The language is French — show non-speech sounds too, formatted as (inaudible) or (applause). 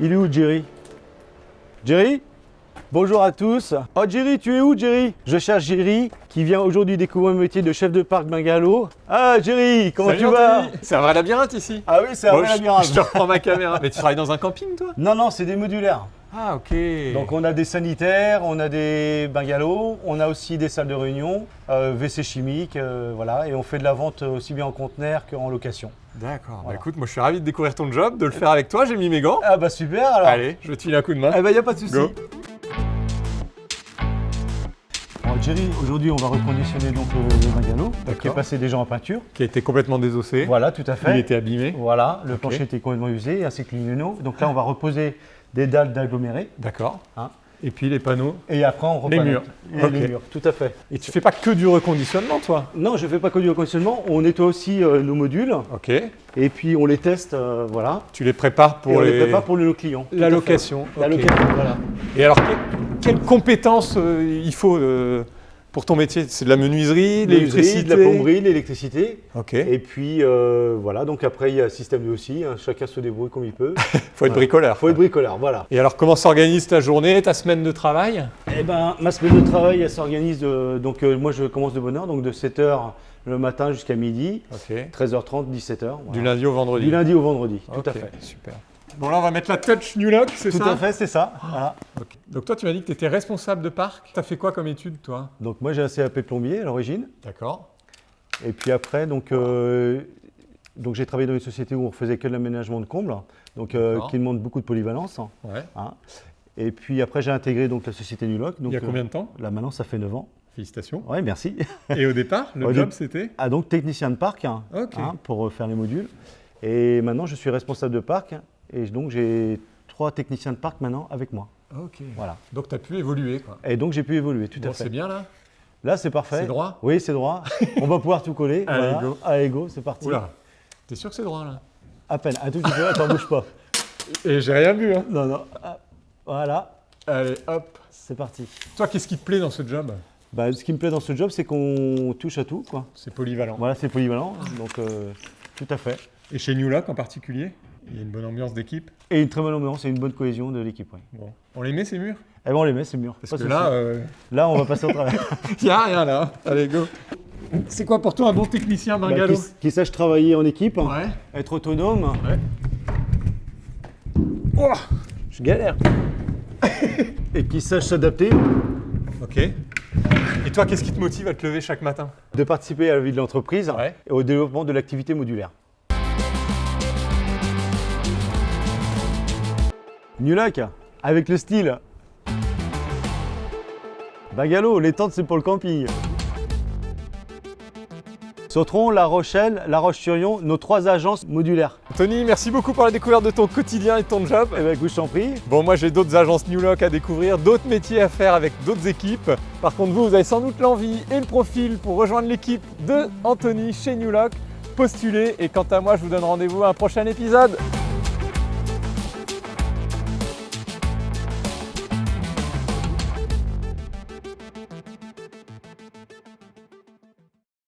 Il est où Jerry? Jerry? Bonjour à tous. Oh Jerry, tu es où Jerry? Je cherche Jerry qui vient aujourd'hui découvrir le métier de chef de parc bungalow. Ah Jerry, comment Salut, tu vas? C'est un vrai labyrinthe ici. Ah oui, c'est un Bon, vrai je- labyrinthe. Je te reprends ma caméra. Mais tu travailles dans un camping toi? Non, non, c'est des modulaires. Ah ok. Donc on a des sanitaires, on a des bungalows, on a aussi des salles de réunion, euh, WC chimique, euh, voilà, et on fait de la vente aussi bien en conteneur qu'en location. D'accord. Bah écoute, moi je suis ravi de découvrir ton job, de le faire avec toi. J'ai mis mes gants. Ah bah super alors Allez, je te filer un coup de main. Eh ben y a pas de souci. Jerry, aujourd'hui on va reconditionner donc le, le bungalow, qui est passé déjà en peinture. Qui a été complètement désossé. Voilà, tout à fait. Il était abîmé. Voilà, le plancher était complètement usé, ainsi que les linoleaux. Donc là on va reposer des dalles d'aggloméré. D'accord. Hein. Et puis les panneaux. Et après on Les repalette. murs. Et les murs, tout à fait. Et tu fais pas que du reconditionnement toi? Non, je ne fais pas que du reconditionnement, on nettoie aussi euh, nos modules Ok. et puis on les teste, euh, voilà. Tu les prépares pour et on les, les... prépare pour nos clients. la location. La location, voilà. Et alors, que- quelles compétences euh, il faut pour ton métier C'est de la menuiserie, de L'électricité, de la plomberie, l'électricité. Ok. Et puis euh, voilà, donc après il y a système de aussi, hein, chacun se débrouille comme il peut. (laughs) faut être Voilà. bricoleur. faut être bricoleur, voilà. Et alors, comment s'organise ta journée, ta semaine de travail? Eh ben, ma semaine de travail, elle s'organise, donc euh, moi je commence de bonne heure, donc de 7h le matin jusqu'à midi, Ok. 13h30, 17h. voilà. Du lundi au vendredi. Du lundi au vendredi, tout à fait. Super. Bon, là, on va mettre la touch New Look, c'est Tout ça à fait, c'est ça. voilà. Ok. Donc, toi, tu m'as dit que tu étais responsable de parc. Tu as fait quoi comme étude, toi? Donc moi j'ai un CAP plombier à l'origine. D'accord. Et puis après, donc, euh, donc j'ai travaillé dans une société où on faisait que de l'aménagement de combles, donc euh, qui demande beaucoup de polyvalence. Ouais. hein. Et puis après, j'ai intégré donc la société Nuloc. Donc, Il y a euh, combien de temps? Là maintenant, ça fait 9 ans. Félicitations. Ouais, merci. Et au départ, le (laughs) job, c'était? Ah donc technicien de parc hein, hein, pour faire les modules. Et maintenant, je suis responsable de parc. Et donc j'ai trois techniciens de parc maintenant avec moi. Ok. Voilà. Donc, tu as pu évoluer, quoi. Et donc j'ai pu évoluer tout Bon, à fait. c'est bien, là Là, c'est parfait. C'est droit Oui, c'est droit. (laughs) on va pouvoir tout coller. Allez, voilà. go. Allez, go, c'est parti. Oula. T'es sûr que c'est droit, là? À peine, un tout petit peu. Attends, bouge pas. Et j'ai rien vu, hein Non, non. Ah, Voilà, Allez, hop. c'est parti. Toi, qu'est-ce qui te plaît dans ce job? Bah, ce qui me plaît dans ce job, c'est qu'on touche à tout. Quoi. C'est polyvalent. Voilà, c'est polyvalent. Donc, euh, tout à fait. Et chez New Look en particulier, il y a une bonne ambiance d'équipe. Et une très bonne ambiance et une bonne cohésion de l'équipe. Bon. On les met, ces murs? Eh ben, on les met, c'est mûr. Parce Pas que là, euh, là, on va passer au travail. (laughs) il n'y a rien là. Allez, go. C'est quoi pour toi un bon technicien Bah, bungalow? qui, qui sache travailler en équipe, Ouais. être autonome. Ouais. Oh Je galère. (laughs) et qui sache s'adapter, ok. Et toi, qu'est-ce qui te motive à te lever chaque matin? De participer à la vie de l'entreprise Ouais. et au développement de l'activité modulaire. Nulac, avec le style. Bungalow, les tentes c'est pour le camping. Sautron, La Rochelle, La Roche-sur-Yon, nos trois agences modulaires. Tony, merci beaucoup pour la découverte de ton quotidien et de ton job. Eh ben écoute, je t'en prie. Bon, moi j'ai d'autres agences New Look à découvrir, d'autres métiers à faire avec d'autres équipes. Par contre, vous, vous avez sans doute l'envie et le profil pour rejoindre l'équipe de Anthony chez New Look. Postulez et quant à moi, je vous donne rendez-vous à un prochain épisode.